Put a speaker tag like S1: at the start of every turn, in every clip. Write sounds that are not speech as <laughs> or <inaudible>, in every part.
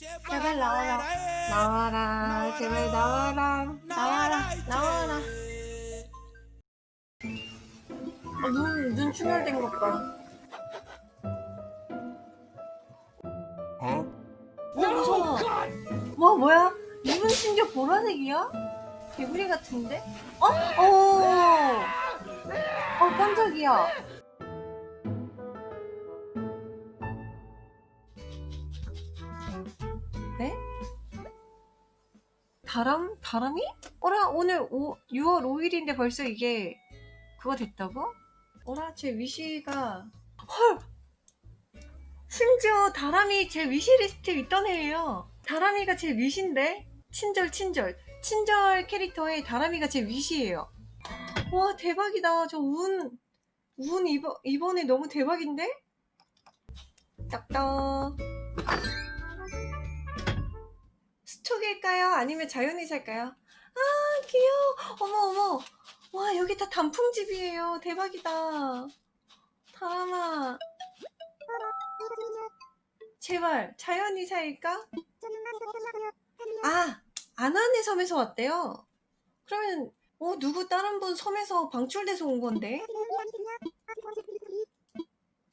S1: 제발 나와라 나와라 제발 나와라 나와라 나와라 아, 눈, 눈 충혈된 것 봐 어? 오 무서워 뭐 뭐야? 눈은 심지어 보라색이야? 개구리 같은데? 어? 어? 어 깜짝이야 다람? 다람이? 어라 오늘 오, 6월 5일인데 벌써 이게 그거 됐다고? 어라 제 wish가 헐! 심지어 다람이 제 wish list에 있던 애예요 다람이가 제 wish인데? 친절 친절 친절 캐릭터에 다람이가 제 wish예요 와 대박이다 저 운 운 이번, 이번에 너무 대박인데? 딱딱 스톡일까요? 아니면 자연이 살까요? 아 귀여워. 어머 어머. 와 여기 다 단풍집이에요. 대박이다. 다람아. 제발 자연이 살까? 아 아나네 섬에서 왔대요. 그러면 어 누구 다른 분 섬에서 방출돼서 온 건데?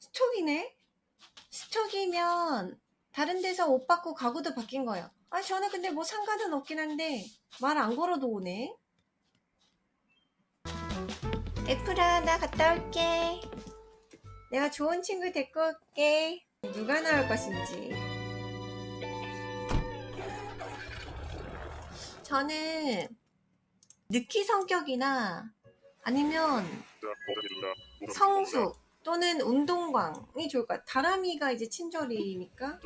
S1: 스톡이네? 스톡이면 다른 데서 옷 받고 가구도 바뀐 거예요 아 저는 근데 뭐 상관은 없긴 한데 말 안 걸어도 오네. 애플아 나 갔다 올게. 내가 좋은 친구 데리고 올게. 누가 나올 것인지. 저는 느키 성격이나 아니면 성수 또는 운동광이 좋을 것 같아요. 다람이가 이제 친절이니까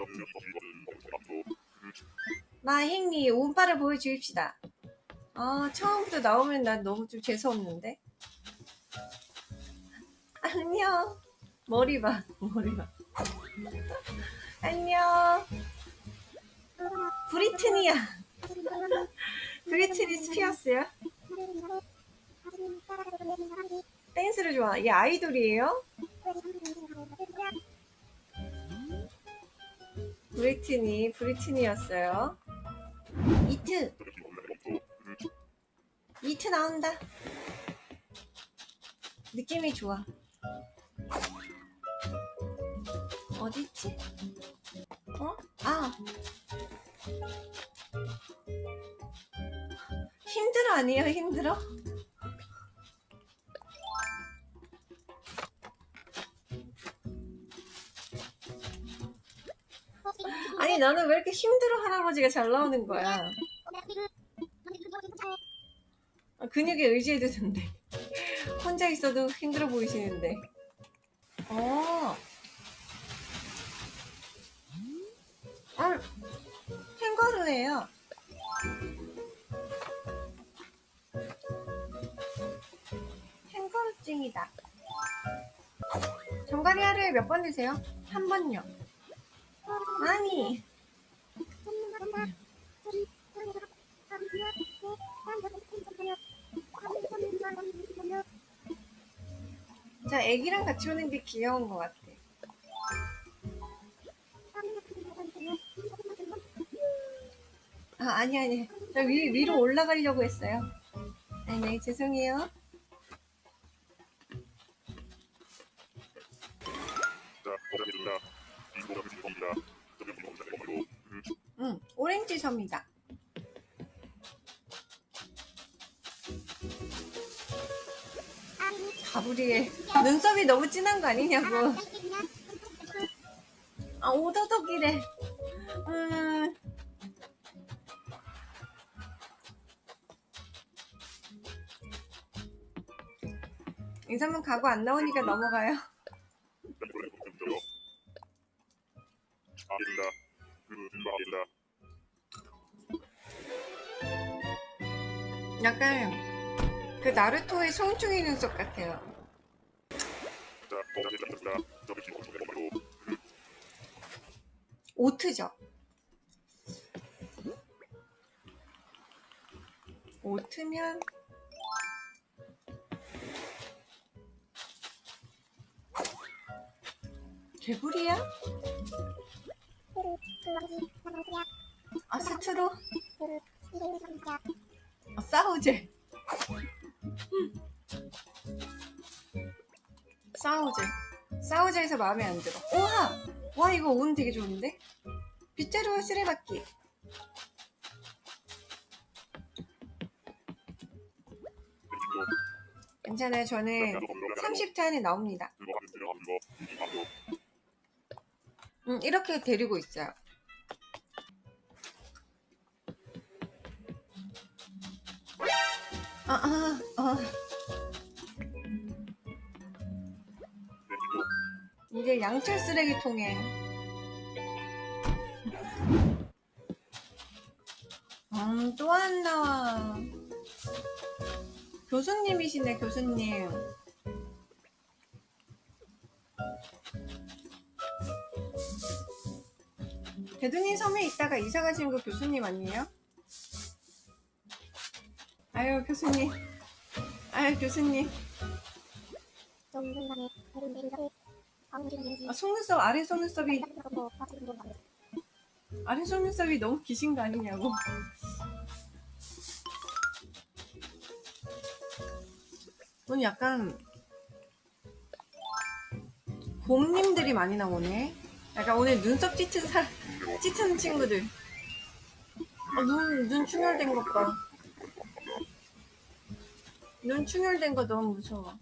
S1: 마행리 운빨을 보여주입시다. 아 처음부터 나오면 난 너무 좀 재수없는데? 안녕. 머리 봐 머리 봐. 안녕. 브리트니야. 브리트니 스피어스야? 댄스를 좋아. 얘 아이돌이에요? 브리트니 브리트니였어요 이트 이트 나온다 느낌이 좋아 어디있지? 어? 아 힘들어 아니에요 힘들어? 나는 왜 이렇게 힘들어? 할아버지가 잘 나오는 거야. 아, 근육에 의지해도 된대. <laughs> 혼자 있어도 힘들어 보이시는데. 어. 아, 캥거루예요. 캥거루증이다. 정갈이 하루에 몇 번 드세요? 한 번요 애기랑 같이 오는 게 귀여운 것 같아. 아 아니 아니. 저 위, 위로 올라가려고 했어요. 아니 네 죄송해요. 응 오렌지 섬이다 가브리엘 눈썹이 너무 진한 거 아니냐고. 아 오도독이래. 음. 인사문 가고 안 나오니까 넘어가요. 약간 그 나루토의 송중이 눈썹 같아요 오트죠 오트면 개구리야?
S2: 그, 그, 뭐지, 뭐지야?
S1: 트로 어, 싸우제 싸우제 싸우제에서 마음에 안 들어. 우와! 와 이거 운 되게 좋은데? 빗자루 쓰레받기. 괜찮아요. 저는 30타 안에 나옵니다. 음, 이렇게 데리고 있어요 아, 아, 아. 이제 양철 쓰레기통에 음, 또안 나와. 교수님이시네, 교수님. 대두님 섬에 있다가 이사 가신 거 교수님 아니에요? 아유, 교수님. 아유, 교수님. 아, 속눈썹, 아래 속눈썹이, 아래 속눈썹이 너무 기신 거 아니냐고. 오늘 약간, 곰님들이 많이 나오네. 약간 오늘 눈썹 찌튼 사, 찌튼 친구들. 아, 눈, 눈 충혈된 것 봐. 눈 충혈된 거 너무 무서워.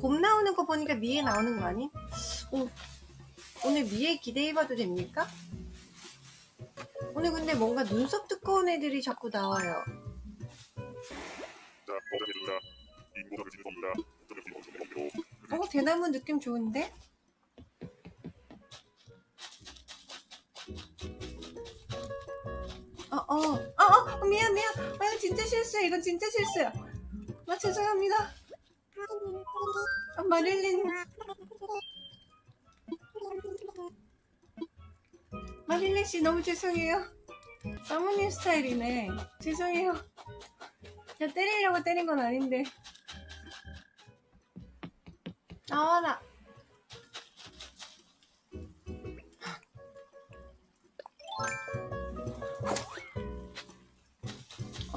S1: 곰 나오는 거 보니까 미에 나오는 거 아니? 오, 오늘 미에 기대해봐도 됩니까? 오늘 근데 뭔가 눈썹 두꺼운 애들이 자꾸 나와요. 어, 대나무 느낌 좋은데? 어, 어, 어, 어, 미안, 미안. 아, 진짜 실수야. 이건 진짜 실수야. 아, 죄송합니다. 아, 마릴린. 마릴린 씨 너무 죄송해요. 사모님 스타일이네. 죄송해요. 제가 때리려고 때린 건 아닌데. 나와라.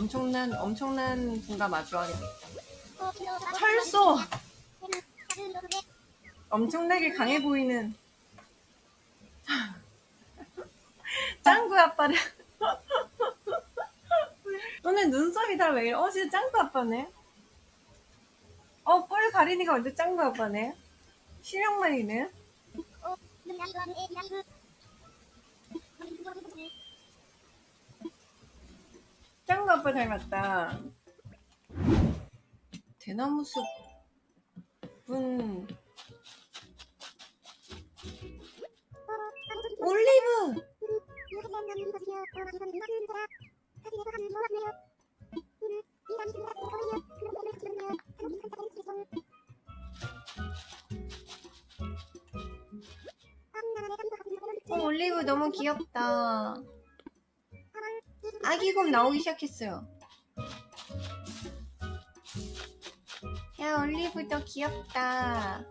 S1: 엄청난 엄청난 분과 마주하게 됐다. 철소. 엄청나게 강해 보이는. 짱구 아빠를 오늘 눈썹이 다 왜 이래? 어 진짜 짱구 아빠네. 어 뿔 가리니가 완전 짱구 아빠네? 실력만이네 짱구 아빠 닮았다. 대나무 숲은 올리브! 어, 올리브 너무 귀엽다 아기곰 나오기 시작했어요. 야 올리브도 귀엽다.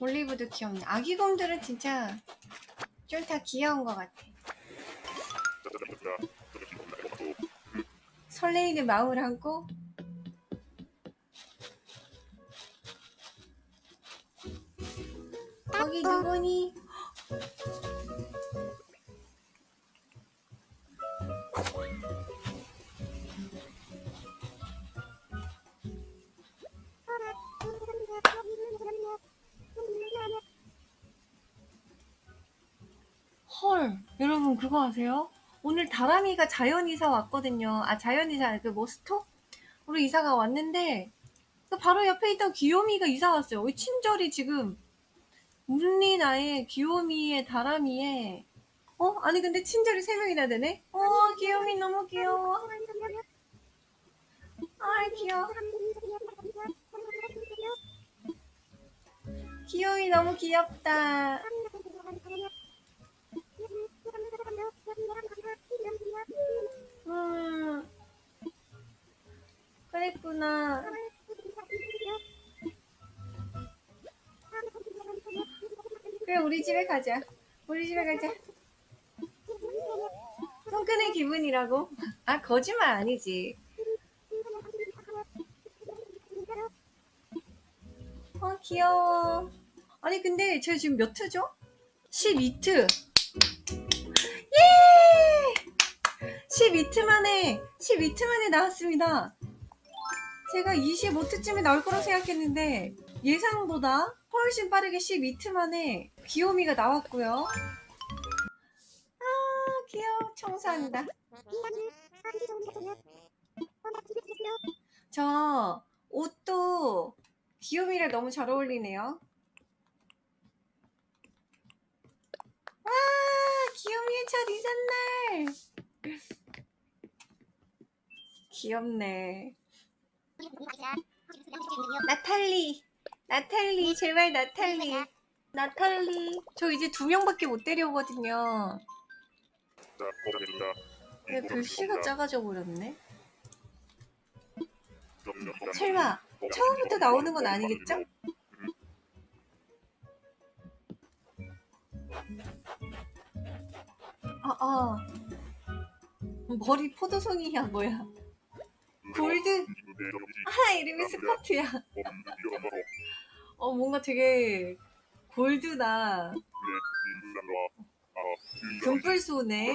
S1: 올리브도 귀엽네. 아기곰들은 진짜 좀다 귀여운 것 같아. 설레이는 마음을 안고 거기 누구니? 헐, 여러분 그거 아세요? 오늘 다람이가 자연 이사 왔거든요. 아 자연 이사 그뭐 스토? 우리 이사가 왔는데 그 바로 옆에 있던 귀요미가 이사 왔어요. 친절이 지금 문리 나의 귀요미의 다람이의 어 아니 근데 친절이 세 명이나 되네? 어 귀요미 너무 귀여워. 아 귀여워. 귀요미 너무 귀엽다. 우리 집에 가자. 우리 집에 가자. 손 끄는 기분이라고? 아 거짓말 아니지. 어 귀여워. 아니 근데 저 지금 몇 트죠? 12트. 예! 12트 만에 12트 만에 나왔습니다. 제가 25트쯤에 나올 거라고 생각했는데 예상보다 훨씬 빠르게 12트 만에 귀요미가 나왔고요. 아 귀여워 청소한다. 저 옷도 귀요미랑 너무 잘 어울리네요. 와 귀요미의 첫 이삿날. 귀엽네. 나탈리, 나탈리, 제발 나탈리, 나탈리. 저 이제 두 명밖에 못 데려오거든요. 왜 글씨가 작아져 버렸네?
S2: 설마
S1: 처음부터 나오는 건 아니겠죠? 아, 아. 머리 포도송이야, 뭐야. 골드, 아, 이름이 스커트야. 어, 뭔가 되게 골드다. 금뿔소네.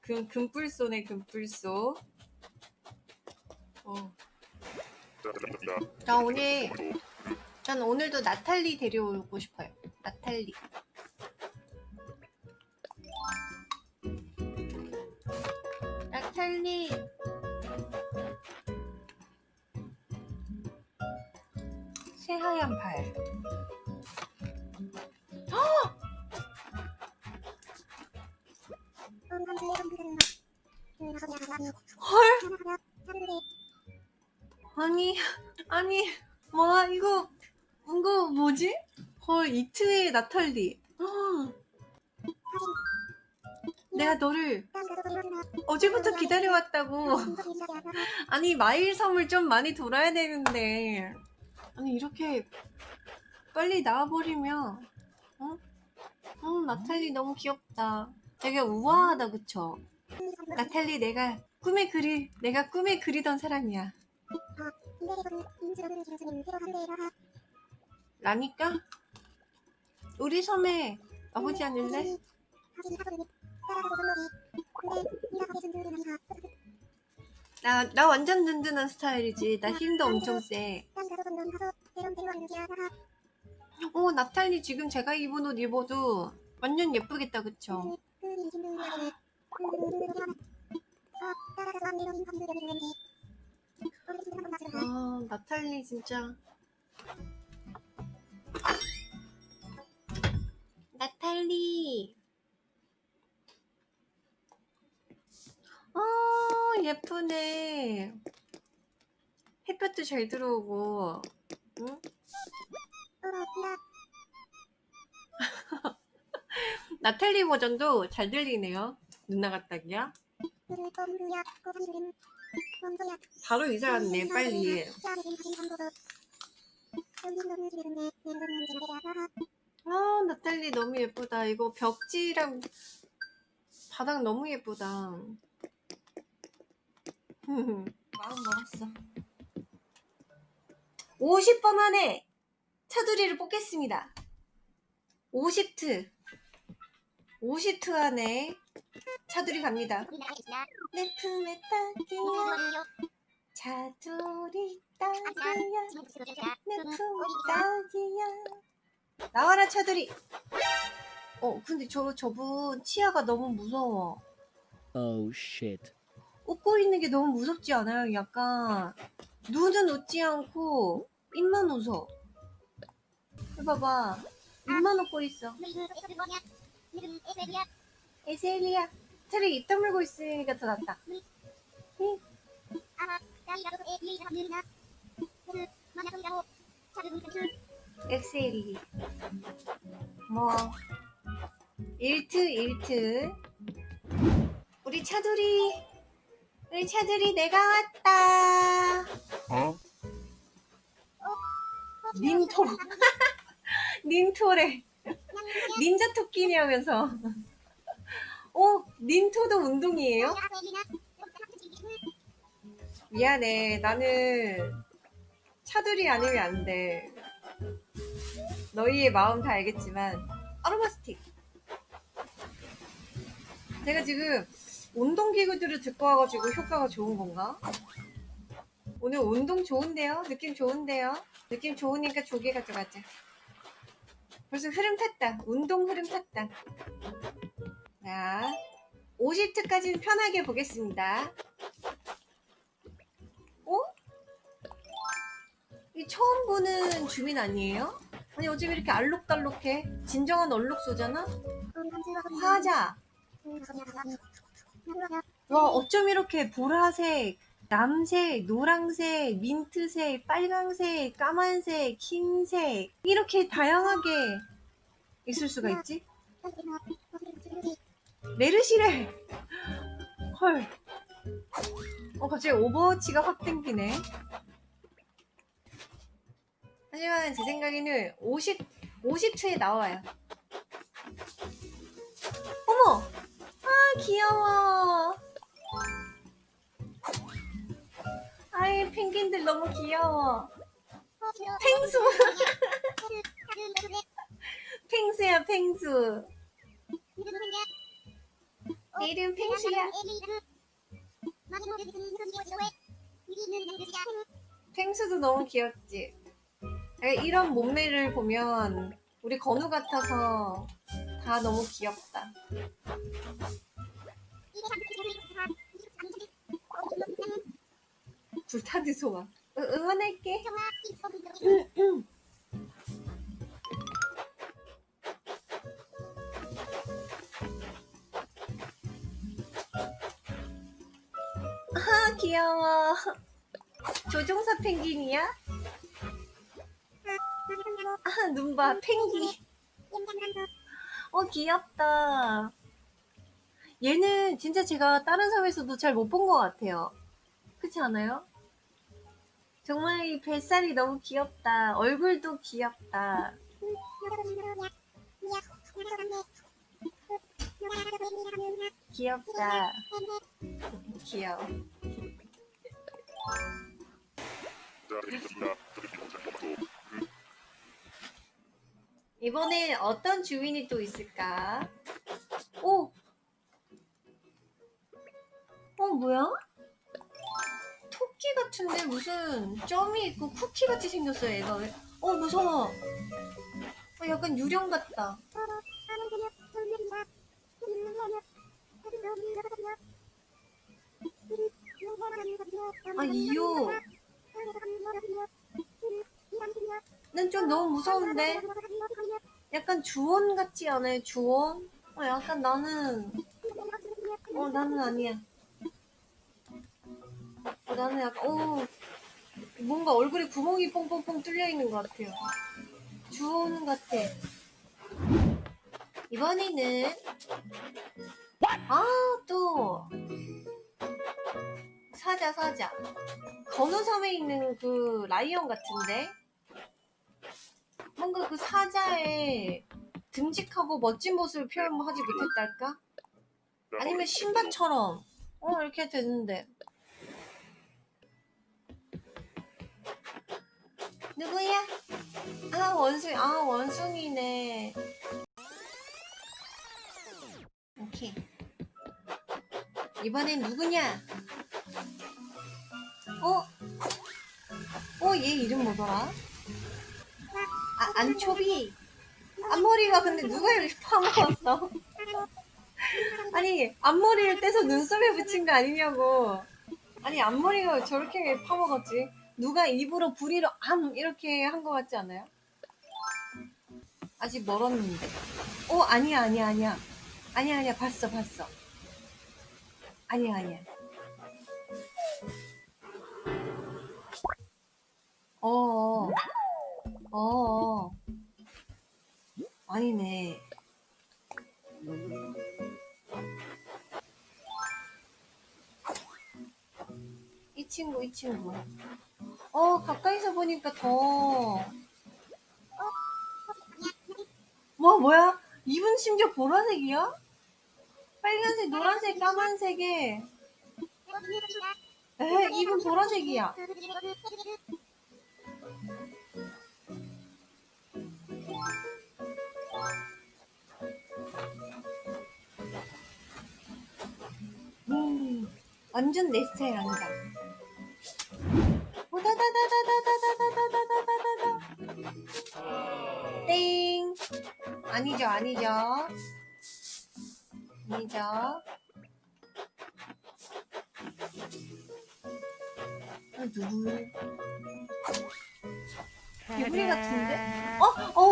S1: 금, 금뿔소네, 금뿔소. 어. 나 오늘, 전 오늘도 나탈리 데려오고 싶어요. 나탈리. 나탈리. 새하얀 발. 헐! 아니, 아니, 와, 이거, 이거 뭐지? 헐, 이트의 나탈리. 아. 내가 너를 어제부터 기다려왔다고. 아니, 마일 섬을 좀 많이 돌아야 되는데. 아니, 이렇게 빨리 나와버리면, 어? 어, 나탈리 너무 귀엽다. 되게 우아하다, 그쵸? 나탈리 내가 꿈에 그리, 내가 꿈에 그리던 사람이야. 라니까? 우리 섬에 와보지 않을래? 나, 나 완전 든든한 스타일이지. 나 힘도 엄청 세. 어, 나탈리 지금 제가 입은 옷 입어도 완전 예쁘겠다, 그쵸? 아, 나탈리 진짜. 나탈리. 아, 예쁘네. 햇볕도 잘 들어오고. 응? <laughs> 나탈리 버전도 잘 들리네요. 누나 같다기야. 바로 이사 왔네, 빨리. 아, 나탈리 너무 예쁘다. 이거 벽지랑 바닥 너무 예쁘다. 마음 먹었어. 50번 안에 차두리를 뽑겠습니다. 50트. 50트 안에 차두리 갑니다. 내 품에 딱이야. 차두리 딱이야. 내 품에 딱이야. 나와라 차두리. 어 근데 저 저분 치아가 너무 무서워.
S3: Oh shit.
S1: 웃고 있는 게 너무 무섭지 않아요? 약간 눈은 웃지 않고 입만 웃어. 해봐봐. 입만 웃고 있어. 에셀리야. 차라리 입 다물고 있으니까 더 낫다. 응? 엑셀이. 뭐 1트 1트. 우리 우리 차돌이 우리 차돌이 내가 왔다.
S2: 어? <laughs>
S1: 닌토 닌토래. 닌자 토끼냐면서. 어 닌토도 운동이에요? 미안해. 나는 차돌이 아니면 안 돼. 너희의 마음 다 알겠지만 아로마 스틱. 제가 지금 운동기구들을 듣고 와가지고 효과가 좋은 건가? 오늘 운동 좋은데요? 느낌 좋은데요? 느낌 좋으니까 조개 가져가자. 벌써 흐름 탔다. 운동 흐름 탔다. 자, 50트까지는 편하게 보겠습니다. 어? 이 처음 보는 주민 아니에요? 아니 어쩜 이렇게 알록달록해? 진정한 얼룩소잖아? 화자. 와 어쩜 이렇게 보라색, 남색, 노랑색, 민트색, 빨강색, 까만색, 흰색 이렇게 다양하게 있을 수가 있지? 메르시래. 헐. 어 갑자기 오버워치가 확 땡기네. 하지만 제 생각에는 50 50초에 나와요. 어머, 아 귀여워. 아이 펭귄들 너무 귀여워. 펭수. <laughs> 펭수야 펭수. 내 이름 펭수야. 펭수도 너무 귀엽지. 아, 이런 몸매를 보면 우리 건우 같아서 다 너무 귀엽다. 불타는 소화. 응, 응원할게. 아 귀여워. 조종사 펭귄이야? 아 눈봐 펭귄. 어 귀엽다. 얘는 진짜 제가 다른 섬에서도 잘 못 본 것 같아요. 그렇지 않아요? 정말 이 뱃살이 너무 귀엽다. 얼굴도 귀엽다. 귀엽다. 귀여워. 이번에 어떤 주인이 또 있을까? 오! 어, 뭐야? 토끼 같은데 무슨 점이 있고 쿠키 같이 생겼어요, 얘가 왜? 어, 무서워. 어, 약간 유령 같다. 아, 이요. 난 좀 너무 무서운데? 약간 주원 같지 않아요, 주원? 어, 약간 나는, 어, 나는 아니야. 어, 나는 약간, 어, 뭔가 얼굴에 구멍이 뽕뽕뽕 뚫려 있는 것 같아요. 주원 같아. 이번에는, 아, 또, 사자, 사자. 건우섬에 있는 그 라이언 같은데? 뭔가 그 사자의 듬직하고 멋진 모습을 표현하지 못했달까?
S2: 자,
S1: 아니면 신바처럼 어 이렇게 됐는데 누구야? 아 원숭이 아 원숭이네 오케이 이번엔 누구냐? 어? 어 얘 이름 뭐더라? 아 안초비 앞머리가 근데 누가 이렇게 파먹었어? 아니 앞머리를 떼서 눈썹에 붙인 거 아니냐고 아니 앞머리가 저렇게 파먹었지 누가 일부러 부리로 암 이렇게 한거 같지 않아요? 아직 멀었는데. 어 아니야 아니야 아니야. 아니야 아니야. 봤어 봤어. 아니야 아니야. 어어 어어. 아니네. 친구 이 친구 어 가까이서 보니까 더. 와 뭐야? 입은 심지어 보라색이야? 빨간색 노란색 까만색에. 에 입은 보라색이야. 음 완전 내 스타일 아니다 오다다다다다다다다다다다다 땡 아니죠 아니죠 아니죠 아, 누구 개구리 같은데? 어? 어!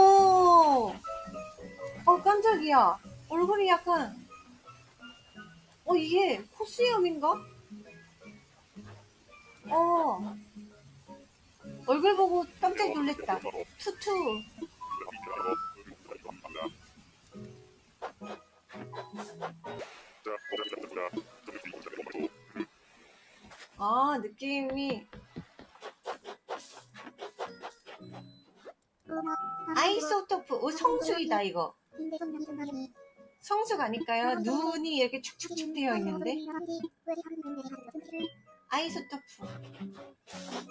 S1: 어 깜짝이야 얼굴이 약간 어 이게 코스염인가? 어 얼굴 보고 깜짝 놀랬다. 투투. 아 느낌이. 아이소토프. 오 성수이다 이거. 성숙 아닐까요? 눈이 이렇게 축축축 되어 있는데 아이소토프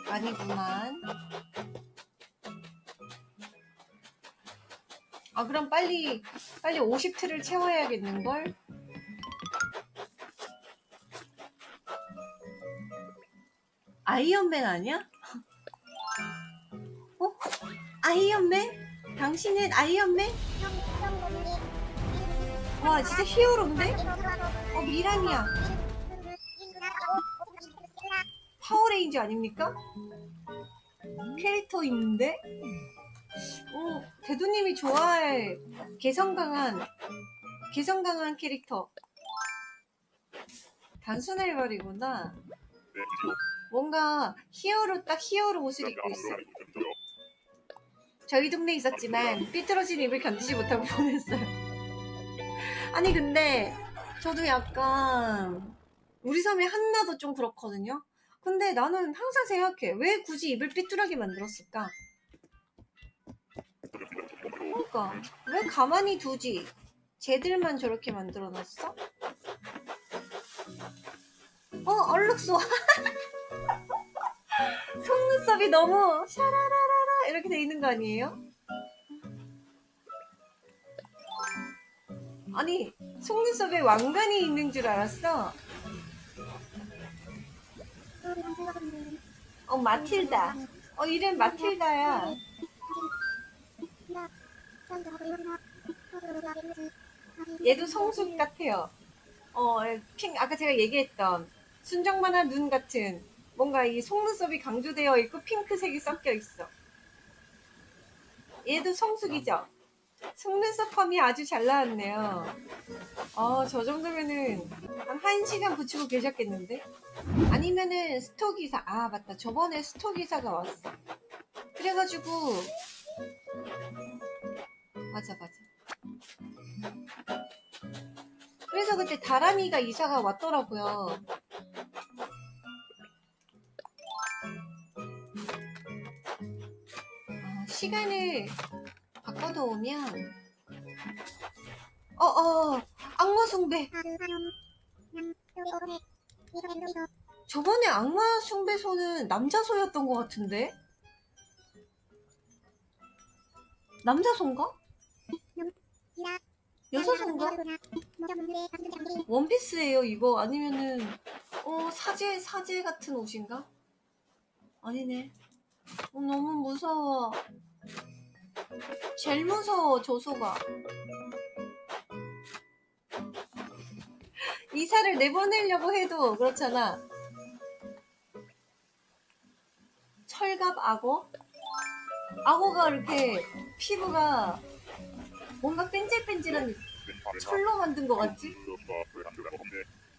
S1: 아니구만 아 그럼 빨리 빨리 50트를 채워야겠는걸? 아이언맨 아니야? 어? 아이언맨? 당신은 아이언맨? 와 진짜 히어로인데? 어 미란이야 파워레인저 아닙니까? 캐릭터 있는데? 어, 대두님이 좋아할 개성 강한 개성 강한 캐릭터. 단순활발이구나. 뭔가 히어로 딱 히어로 옷을 입고 있어. 저희 동네에 있었지만 삐뚤어진 입을 견디지 못하고 보냈어요. <laughs> 아니 근데 저도 약간 우리 섬의 한나도 좀 그렇거든요 근데 나는 항상 생각해. 왜 굳이 입을 삐뚤하게 만들었을까? 그러니까 왜 가만히 두지? 쟤들만 저렇게 만들어놨어? 어 얼룩소. <laughs> 속눈썹이 너무 샤라라라라 이렇게 돼 있는 거 아니에요? 아니 속눈썹에 왕관이 있는 줄 알았어 어 마틸다 어 이름 마틸다야 얘도 성숙 같아요 어, 핑, 아까 제가 얘기했던 순정만한 눈 같은 뭔가 이 속눈썹이 강조되어 있고 핑크색이 섞여 있어. 얘도 성숙이죠? 속눈썹 펌이 아주 잘 나왔네요. 어, 저 정도면은 한 1시간 붙이고 계셨겠는데? 아니면은 스토기사, 아, 맞다. 저번에 스토기사가 왔어. 그래가지고, 맞아, 맞아. 그래서 그때 다람이가 이사가 왔더라고요. 아, 시간을 바꿔놓으면 어어 악마숭배 저번에 악마숭배소는 남자소였던 것 같은데 남자소인가? 여자소인가? 원피스예요 이거 아니면은 어 사제 사제 같은 옷인가? 아니네 어, 너무 무서워 제일 무서워 조소가 이사를 내보내려고 해도 그렇잖아 철갑 악어? 악어가 이렇게 피부가 뭔가 뺀질뺀질한 철로 만든 것 같지?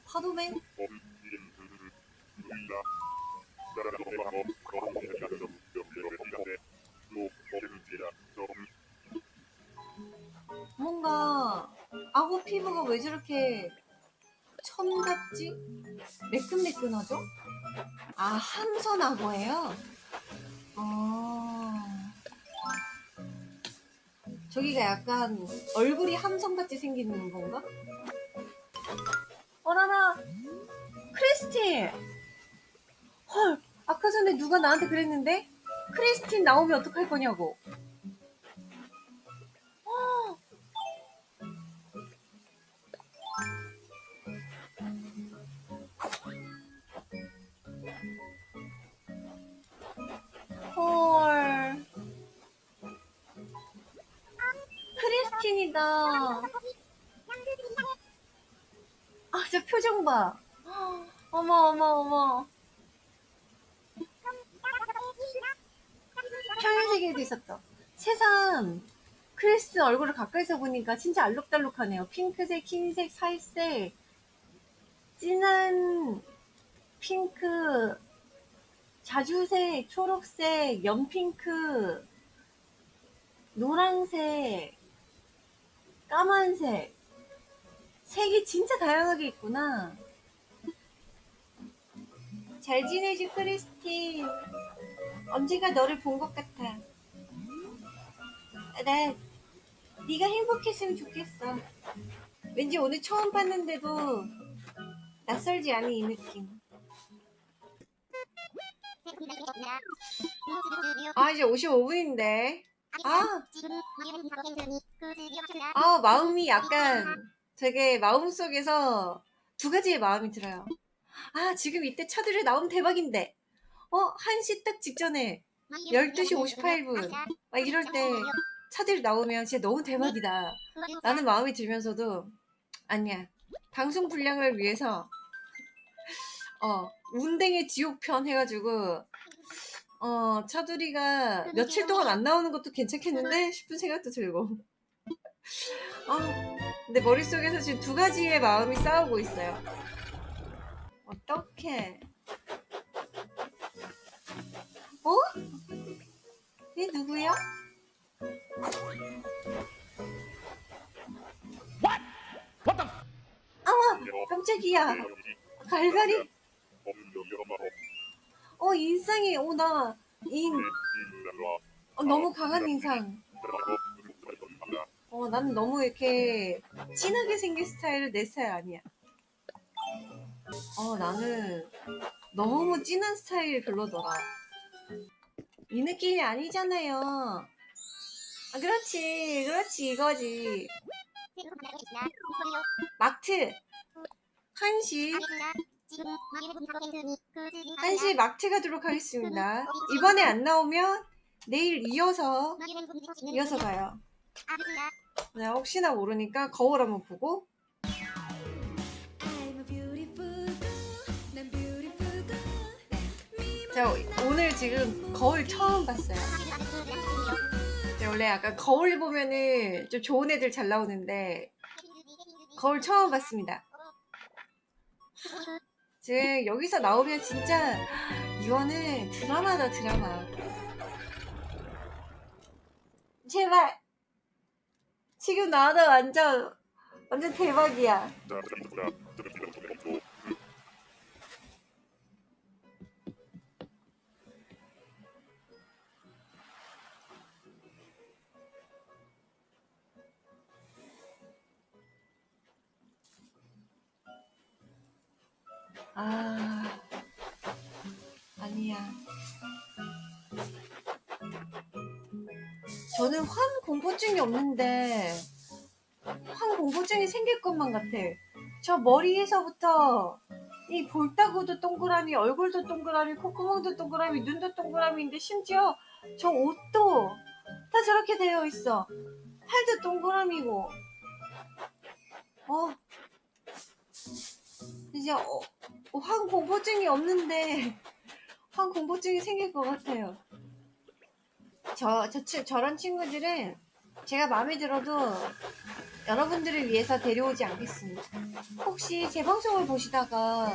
S1: 파도맨? 뭔가 악어 피부가 왜 저렇게 천 같지? 매끈매끈하죠? 아, 함선 악어예요? 아. 저기가 약간 얼굴이 함선같이 생기는 건가? 어라라! 크리스틴! 헐, 아까 전에 누가 나한테 그랬는데? 크리스틴 나오면 어떡할 거냐고. 크리스틴이다. 아, 저 표정 봐. 어머, 어머, 어머. 평행세계에도 있었다. 세상. 크리스 얼굴을 가까이서 보니까 진짜 알록달록하네요. 핑크색, 흰색, 살색, 진한 핑크, 자주색, 초록색, 연핑크, 노란색, 까만색. 색이 진짜 다양하게 있구나. 잘 지내지, 크리스틴. 언젠가 너를 본 것 같아. 나 네가 행복했으면 좋겠어. 왠지 오늘 처음 봤는데도 낯설지 않은 이 느낌. 아 이제 55분인데. 아, 아 마음이 약간 되게 마음 속에서 두 가지의 마음이 들어요. 아 지금 이때 차들이 나오면 대박인데. 어 1시 딱 직전에 12시 58분 막 이럴 때 차들이 나오면 진짜 너무 대박이다. 라는 마음이 들면서도 아니야. 방송 분량을 위해서 어 운댕의 지옥편 해가지고 어 차두리가 며칠 동안 안 나오는 것도 괜찮겠는데 싶은 생각도 들고 아 근데 머릿속에서 지금 두 가지의 마음이 싸우고 있어요 어떡해 어? 얘 누구야? 아와 깜짝이야 갈갈이 어 인상이 오나 인 어, 너무 강한 인상. 어 나는 너무 이렇게 진하게 생긴 스타일은 내 스타일 아니야. 어 나는 너무 진한 스타일 별로더라. 이 느낌이 아니잖아요. 아 그렇지 그렇지 이거지. 마트 한시 한시 마트 가도록 하겠습니다. 이번에 안 나오면 내일 이어서 이어서 가요. 네, 혹시나 모르니까 거울 한번 보고. 제가 오늘 지금 거울 처음 봤어요. 제가 원래 약간 거울 보면은 좀 좋은 애들 잘 나오는데 거울 처음 봤습니다 지금 여기서 나오면 진짜 이거는 드라마다 드라마. 제발. 지금 나와도 완전 완전 대박이야 아 아니야. 저는 환 공포증이 없는데 환 공포증이 생길 것만 같아. 저 머리에서부터 이 볼따구도 동그라미 얼굴도 동그라미 콧구멍도 동그라미 눈도 동그라미인데 심지어 저 옷도 다 저렇게 되어 있어. 팔도 동그라미고. 어? 이제 어, 어, 환 공포증이 없는데 환 공포증이 생길 것 같아요. 저, 저 치- 저런 친구들은 제가 마음에 들어도 여러분들을 위해서 데려오지 않겠습니다. 혹시 제 방송을 보시다가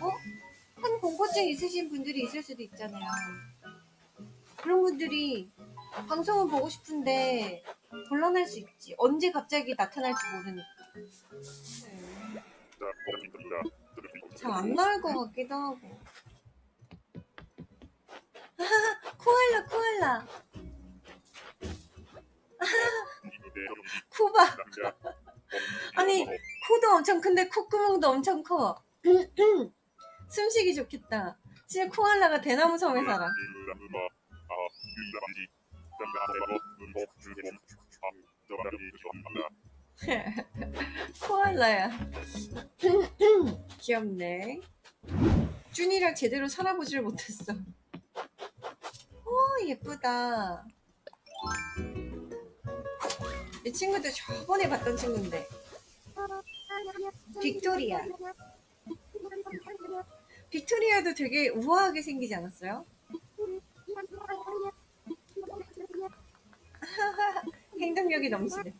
S1: 어? 환 공포증 있으신 분들이 있을 수도 있잖아요. 그런 분들이 방송을 보고 싶은데 곤란할 수 있지. 언제 갑자기 나타날지 모르니까. 잘안 나올 것 같기도 하고. <laughs> 코알라 코알라. <laughs> 코봐 <laughs> 아니 코도 엄청 큰데 콧구멍도 엄청 커. <clears throat> 숨쉬기 좋겠다. 진짜 코알라가 대나무 섬에 살아
S2: 전한다 <laughs>
S1: 코알라야. 귀엽네. 준이랑 제대로 살아보질 못했어. 오 예쁘다. 이 친구도 저번에 봤던 친구인데. 빅토리아. 빅토리아도 되게 우아하게 생기지 않았어요? <laughs> 행동력이 넘치네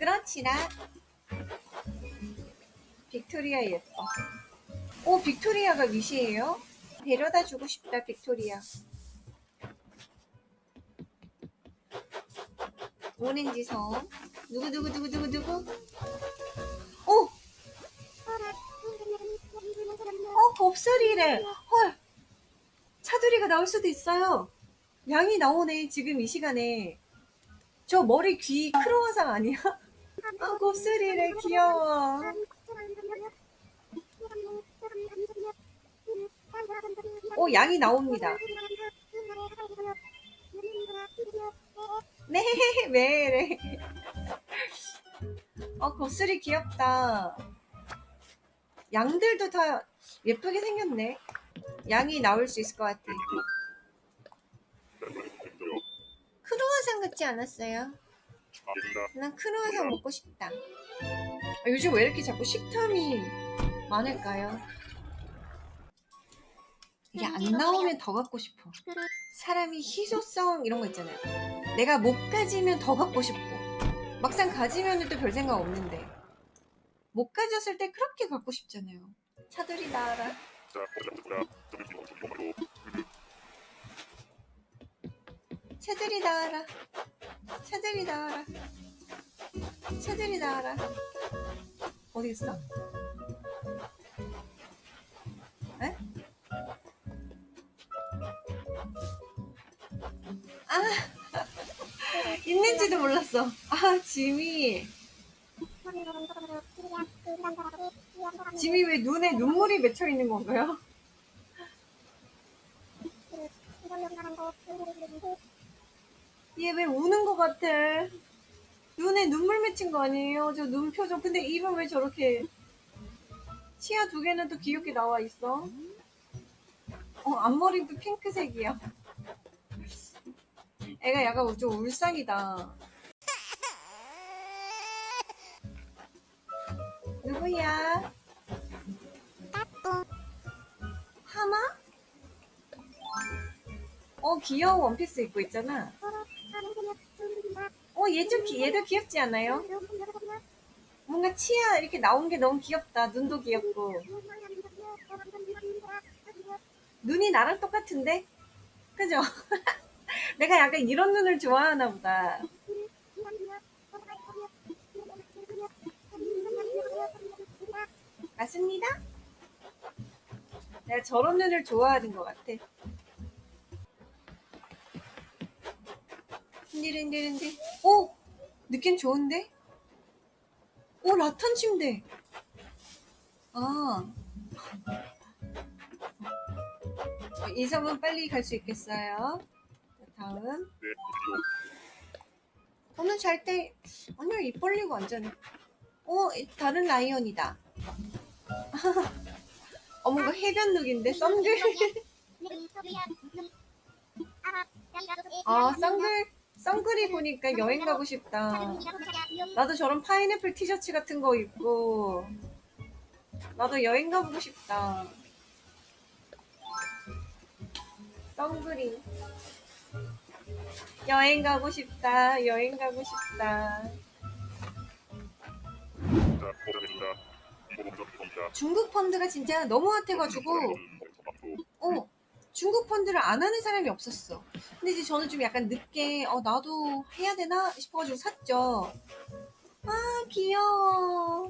S1: 그렇지라 빅토리아 예뻐. 오 빅토리아가 wish예요? 데려다 주고 싶다 빅토리아. 오렌지 섬 누구 누구 누구 누구 누구? 오! 어 곱슬이래. 헐. 차두리가 나올 수도 있어요. 양이 나오네 지금 이 시간에. 저 머리 귀 크로와상 아니야? 아 곱슬이래 귀여워. 오 양이 나옵니다. 네 <laughs> 매래. 어 곱슬이 귀엽다. 양들도 다 예쁘게 생겼네. 양이 나올 수 있을 것 같아. 크로와상 같지 않았어요? 난 크로와상 먹고 싶다. 아, 요즘 왜 이렇게 자꾸 식탐이 많을까요? 이게 안 나오면 더 갖고 싶어. 사람이 희소성 이런 거 있잖아요. 내가 못 가지면 더 갖고 싶고. 막상 가지면 또 별 생각 없는데. 못 가졌을 때 그렇게 갖고 싶잖아요. 차들이 나와라. 차들이 나와라. 차들이 나와라. 차들이 나와라. 어디 있어? 에? 아, <laughs> 있는지도 몰랐어. 아, 지미. 지미 왜 눈에 눈물이 맺혀 있는 건가요? <laughs> 얘 왜 우는 것 같아? 눈에 눈물 맺힌 거 아니에요? 저 눈 표정. 근데 입은 왜 저렇게 치아 두 개는 또 귀엽게 나와 있어? 어, 앞머리도 핑크색이야. 애가 약간 좀 울상이다. 누구야? 하마? 어, 귀여운 원피스 입고 있잖아. 어, 얘 좀, 귀- 얘도 귀엽지 않아요? 뭔가 치아 이렇게 나온 게 너무 귀엽다. 눈도 귀엽고. 눈이 나랑 똑같은데? 그죠? <laughs> 내가 약간 이런 눈을 좋아하나 보다. 맞습니다? 내가 저런 눈을 좋아하는 것 같아. 흔들흔들흔들. 오! 느낌 좋은데? 오, 라탄 침대. 아. 어, 이 섬은 빨리 갈 수 있겠어요. 자, 다음. 오늘 잘 때, 아니야, 입 벌리고 앉아네. 오, 이- 다른 라이언이다. 어머, 이거 해변 룩인데, 썬글. 아, 썬글, 썬글이 보니까 여행 가고 싶다. 나도 저런 파인애플 티셔츠 같은 거 입고, 나도 여행 가보고 싶다. 썬글이. 여행 가고 싶다. 여행 가고 싶다. 중국 펀드가 진짜 너무 핫해가지고, 어, 중국 펀드를 안 하는 사람이 없었어. 근데 이제 저는 좀 약간 늦게, 어, 나도 해야 되나 싶어가지고 샀죠. 아, 귀여워.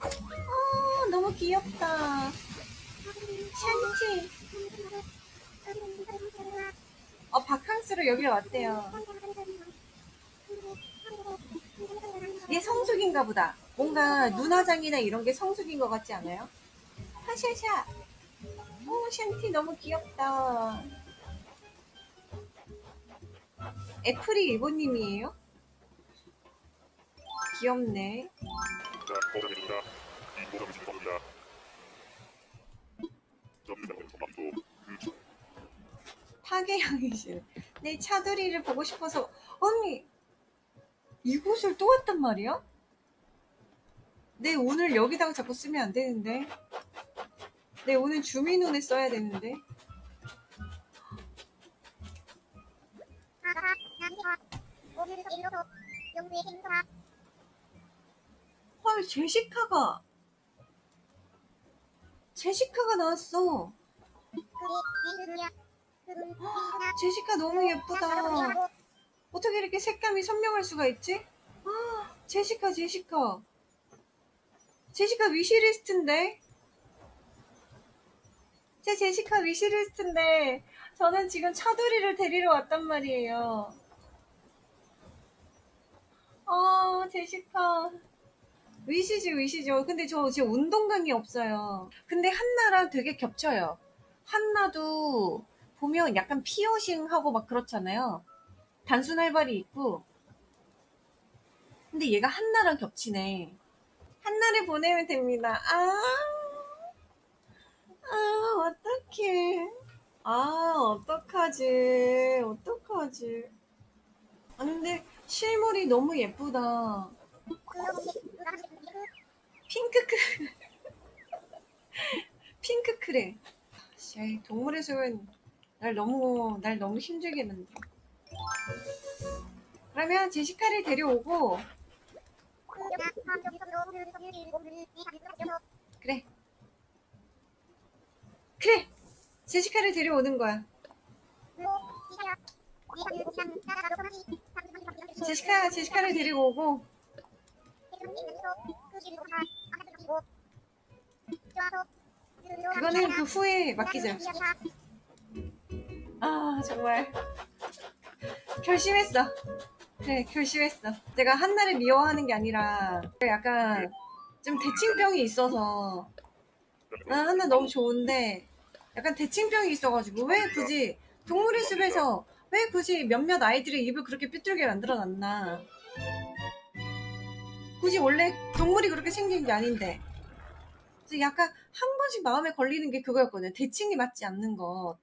S1: 아, 너무 귀엽다. 샨티. 어, 바캉스로 여기 왔대요. 얘 성숙인가 보다. 뭔가 눈화장이나 이런 게 성숙인 것 같지 않아요? 하샤샤. 오, 샨티 너무 귀엽다. 애플이 일본님이에요? 귀엽네. 파괴형이시네. 내 차두리를 보고 싶어서 언니 이곳을 또 왔단 말이야? 내 오늘 여기다가 자꾸 쓰면 안 되는데. 내 오늘 주민원에 써야 되는데. 헐 제시카가 제시카가 나왔어. 제시카 너무 예쁘다. 어떻게 이렇게 색감이 선명할 수가 있지? 아, 제시카, 제시카. 제시카 위시리스트인데? 제 제시카 위시리스트인데, 저는 지금 차돌이를 데리러 왔단 말이에요. 아, 제시카. 위시죠, 위시죠. 근데 저 지금 운동감이 없어요. 근데 한나랑 되게 겹쳐요. 한나도 보면 약간 피어싱하고 막 그렇잖아요. 단순 활발이 있고. 근데 얘가 한나랑 겹치네. 한나를 보내면 됩니다. 아, 아, 어떡해. 아, 어떡하지. 어떡하지. 아, 근데 실물이 너무 예쁘다. 핑크크. <laughs> 핑크크래. 씨, 동물의 숲은 날 너무, 날 너무 힘들게 만들어. 그러면 제시카를 데려오고, 그래. 그래! 제시카를 데려오는 거야. 제시카, 제시카를 데리고 오고, 그거는 그 후에 맡기자. 아, 정말. 결심했어. 그래, 결심했어. 제가 한나를 미워하는 게 아니라, 약간, 좀 대칭병이 있어서, 난 한나 너무 좋은데, 약간 대칭병이 있어가지고, 왜 굳이, 동물의 숲에서, 왜 굳이 몇몇 아이들의 입을 그렇게 삐뚤게 만들어 놨나. 굳이 원래 동물이 그렇게 생긴 게 아닌데. 그래서 약간 한 번씩 마음에 걸리는 게 그거였거든요. 대칭이 맞지 않는 것.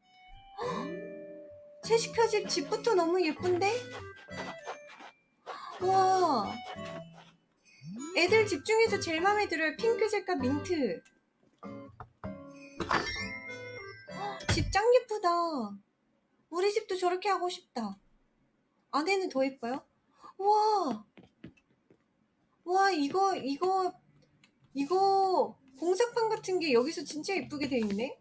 S1: 헉, 제시카 집 집부터 너무 예쁜데? <gasps> 와. 애들 집 중에서 제일 마음에 들어요. 핑크색과 민트. 헉, 집짱 예쁘다. 우리 집도 저렇게 하고 싶다. 안에는 더 예뻐요? 와. 와, 이거, 이거, 이거, 공사판 같은 게 여기서 진짜 예쁘게 돼 있네?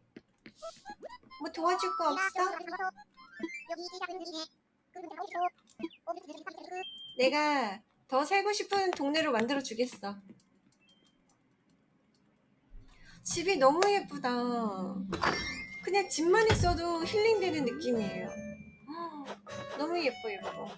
S1: 뭐 도와줄 거 없어? 내가 더 살고 싶은 동네로 만들어 주겠어. 집이 너무 예쁘다. 그냥 집만 있어도 힐링되는 느낌이에요. 너무 예뻐, 예뻐.